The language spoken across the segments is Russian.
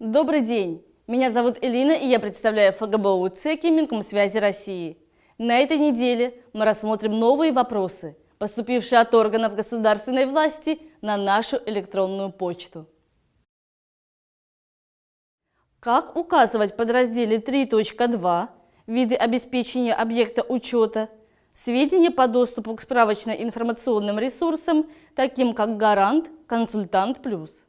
Добрый день! Меня зовут Элина, и я представляю ФГБУ ЦЕКИ Минкомсвязи России. На этой неделе мы рассмотрим новые вопросы, поступившие от органов государственной власти на нашу электронную почту. Как указывать в подразделе 3.2 виды обеспечения объекта учета сведения по доступу к справочно-информационным ресурсам, таким как Гарант, Консультант Плюс?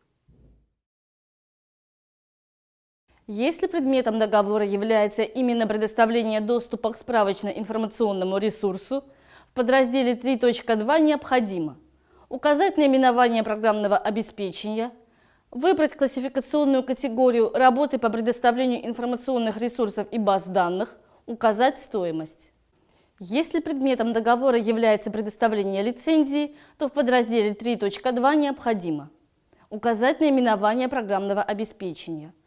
Если предметом договора является именно предоставление доступа к справочно-информационному ресурсу, в подразделе 3.2 необходимо указать наименование программного обеспечения, выбрать классификационную категорию работы по предоставлению информационных ресурсов и баз данных, указать стоимость. Если предметом договора является предоставление лицензии, то в подразделе 3.2 необходимо указать наименование программного обеспечения –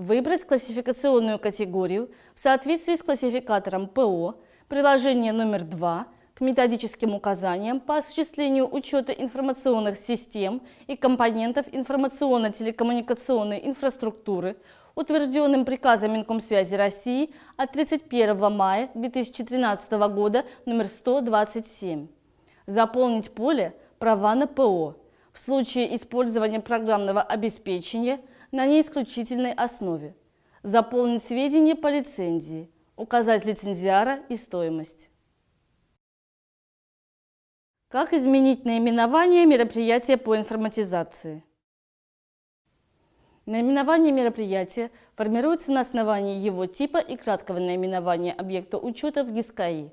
Выбрать классификационную категорию в соответствии с классификатором ПО, приложение номер 2 к методическим указаниям по осуществлению учета информационных систем и компонентов информационно-телекоммуникационной инфраструктуры, утвержденным приказом Минкомсвязи России от 31 мая 2013 года номер 127. Заполнить поле «Права на ПО» в случае использования программного обеспечения – на неисключительной основе, заполнить сведения по лицензии, указать лицензиара и стоимость. Как изменить наименование мероприятия по информатизации? Наименование мероприятия формируется на основании его типа и краткого наименования объекта учета в ГИСКАИ.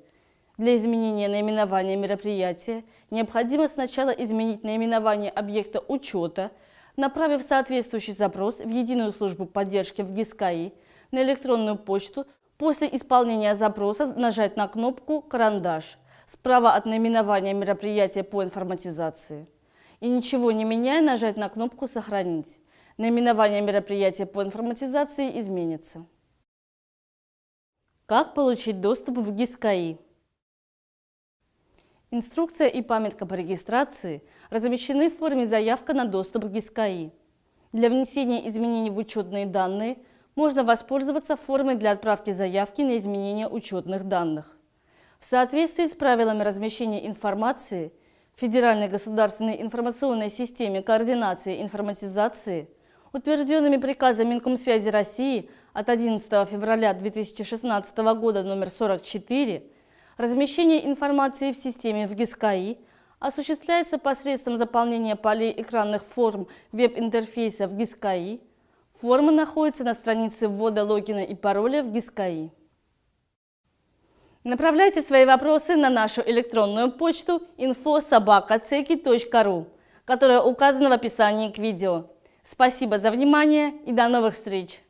Для изменения наименования мероприятия необходимо сначала изменить наименование объекта учета – направив соответствующий запрос в Единую службу поддержки в ГИСКАИ на электронную почту, после исполнения запроса нажать на кнопку «Карандаш» справа от наименования мероприятия по информатизации. И ничего не меняя, нажать на кнопку «Сохранить». Наименование мероприятия по информатизации изменится. Как получить доступ в ГИСКАИ? Инструкция и памятка по регистрации размещены в форме заявка на доступ к ГИСКАИ. Для внесения изменений в учетные данные можно воспользоваться формой для отправки заявки на изменение учетных данных. В соответствии с правилами размещения информации в Федеральной государственной информационной системе координации информатизации, утвержденными приказом Минкомсвязи России от 11 февраля 2016 года номер 44, Размещение информации в системе в ГИСКАИ осуществляется посредством заполнения полей экранных форм веб-интерфейса в ГИСКАИ. Форма находится на странице ввода логина и пароля в ГИСКАИ. Направляйте свои вопросы на нашу электронную почту info.sobaka.ceki.ru, которая указана в описании к видео. Спасибо за внимание и до новых встреч!